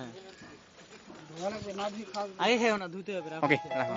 হ্যাঁ। আগে খেও না ধুতে হবে ওকে রাখো।